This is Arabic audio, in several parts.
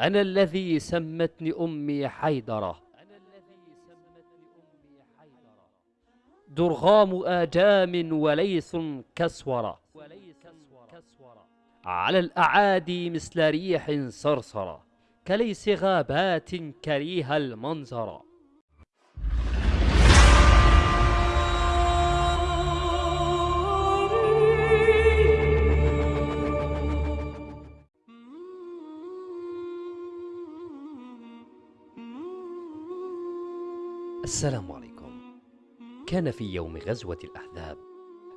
أنا الذي سمتني أمي حيدرة. درغام آجام وليث كسورة على الأعادي مثل ريح صرصرة كليس غابات كريه المنظر. السلام عليكم. كان في يوم غزوة الأحزاب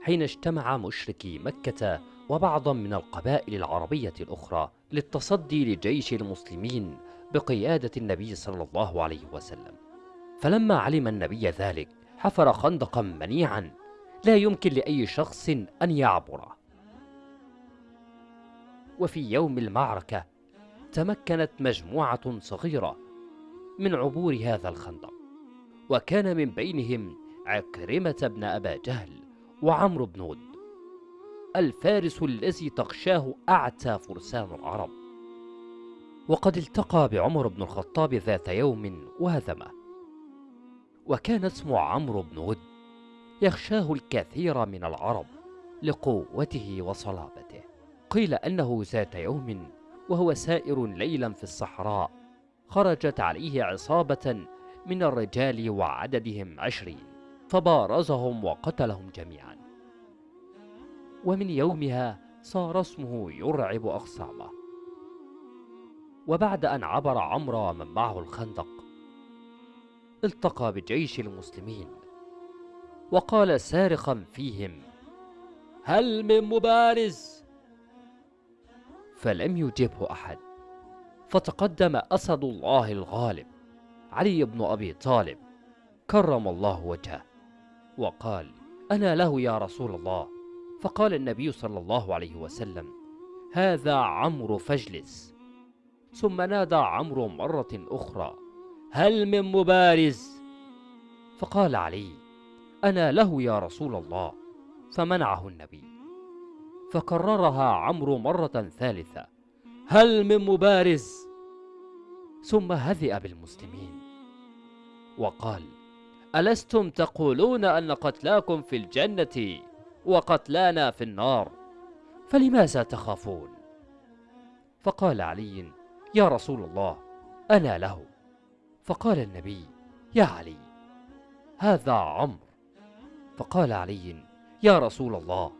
حين اجتمع مشركي مكة وبعضا من القبائل العربية الأخرى للتصدي لجيش المسلمين بقيادة النبي صلى الله عليه وسلم. فلما علم النبي ذلك حفر خندقا منيعا لا يمكن لأي شخص أن يعبره وفي يوم المعركة تمكنت مجموعة صغيرة من عبور هذا الخندق. وكان من بينهم عكرمة بن أبا جهل وعمرو بن ود الفارس الذي تغشاه أعتى فرسان العرب. وقد التقى بعمر بن الخطاب ذات يوم وهزمه. وكان اسمه عمرو بن ود يخشاه الكثير من العرب لقوته وصلابته. قيل أنه ذات يوم وهو سائر ليلا في الصحراء خرجت عليه عصابة من الرجال وعددهم عشرين فبارزهم وقتلهم جميعا. ومن يومها صار اسمه يرعب أخصامه وبعد أن عبر عمرو ومن معه الخندق التقى بجيش المسلمين وقال سارخا فيهم هل من مبارز؟ فلم يجبه أحد فتقدم أسد الله الغالب. علي بن أبي طالب. كرم الله وجهه. وقال أنا له يا رسول الله. فقال النبي صلى الله عليه وسلم هذا عمرو فاجلس. ثم نادى عمرو مرة أخرى هل من مبارز؟ فقال علي أنا له يا رسول الله. فمنعه النبي. فكررها عمرو مرة ثالثة هل من مبارز؟ ثم هزئ بالمسلمين. وقال ألستم تقولون أن قتلاكم في الجنة وقتلانا في النار؟ فلماذا تخافون؟ فقال علي يا رسول الله أنا له. فقال النبي يا علي هذا عمرو. فقال علي يا رسول الله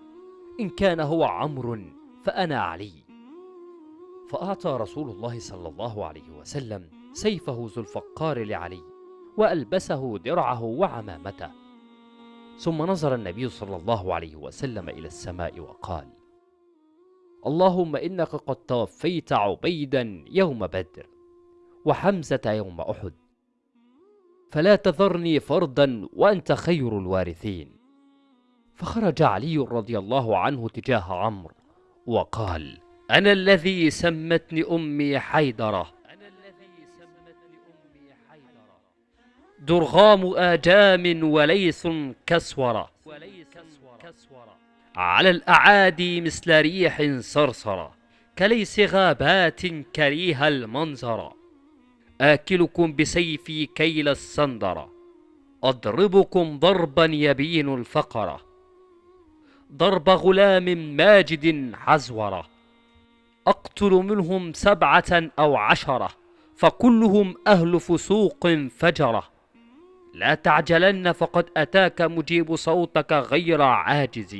إن كان هو عمرو فأنا علي. فأعطى رسول الله صلى الله عليه وسلم سيفه ذو الفقار لعلي وألبسه درعه وعمامته. ثم نظر النبي صلى الله عليه وسلم إلى السماء وقال اللهم إنك قد توفيت عبيدا يوم بدر وحمزة يوم أحد فلا تذرني فردا وأنت خير الوارثين. فخرج علي رضي الله عنه تجاه عمرو وقال أنا الذي سمتني أمي حيدرة. درغام آجام وليث كسورة. على الأعادي مثل ريح صرصرة. كليس غابات كريه المنظر. آكلكم بسيفي كيل السندرة أضربكم ضربا يبين الفقرة ضرب غلام ماجد حزورة. أقتل منهم سبعة أو عشرة فكلهم أهل فسوق فجرة. لا تعجلن فقد أتاك مجيب صوتك غير عاجز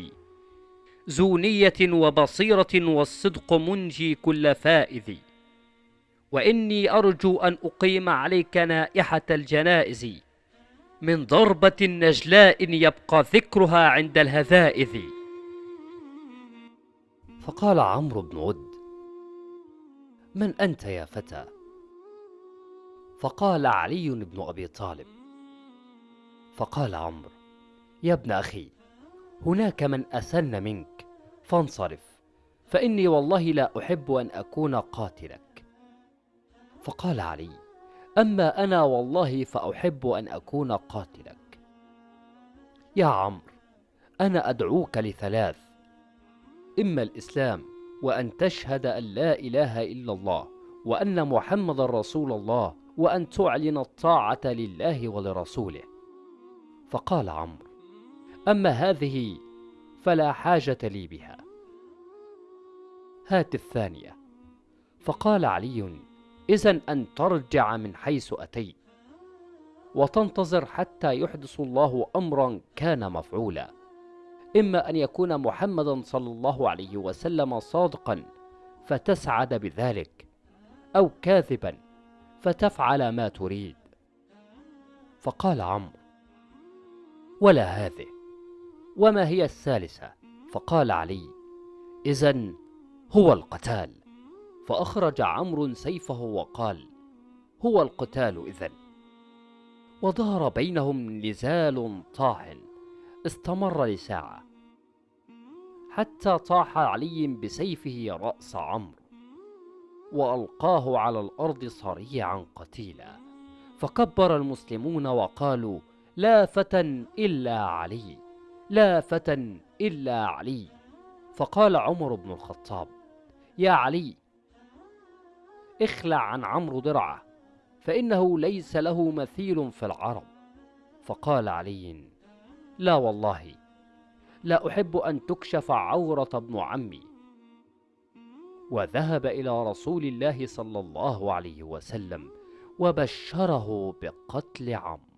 ذو نية وبصيرة والصدق منجي كل فائز. وإني أرجو أن أقيم عليك نائحة الجنائز. من ضربة نجلاء يبقى ذكرها عند الهذائذ. فقال عمرو بن ود من أنت يا فتى؟ فقال علي بن أبي طالب. فقال عمرو يا ابن أخي هناك من أسن منك فانصرف فإني والله لا أحب أن أكون قاتلك. فقال علي أما أنا والله فأحب أن أكون قاتلك. يا عمرو أنا أدعوك لثلاث إما الإسلام وأن تشهد أن لا إله إلا الله وأن محمد رسول الله وأن تعلن الطاعة لله ولرسوله. فقال عمرو أما هذه فلا حاجة لي بها. هات الثانية. فقال علي إذا أن ترجع من حيث أتيت وتنتظر حتى يحدث الله أمرا كان مفعولا. إما أن يكون محمدا صلى الله عليه وسلم صادقا فتسعد بذلك أو كاذبا فتفعل ما تريد. فقال عمرو ولا هذه وما هي الثالثة؟ فقال علي إذا هو القتال. فأخرج عمرو سيفه وقال هو القتال إذن. وظهر بينهم نزال طاحن استمر لساعة. حتى طاح علي بسيفه رأس عمرو وألقاه على الأرض صريعا قتيلا. فكبر المسلمون وقالوا لا فتى إلا علي لا فتى إلا علي. فقال عمر بن الخطاب يا علي اخلع عن عمرو درعة فإنه ليس له مثيل في العرب. فقال علي لا والله لا أحب أن تكشف عورة ابن عمي. وذهب إلى رسول الله صلى الله عليه وسلم وبشره بقتل عمرو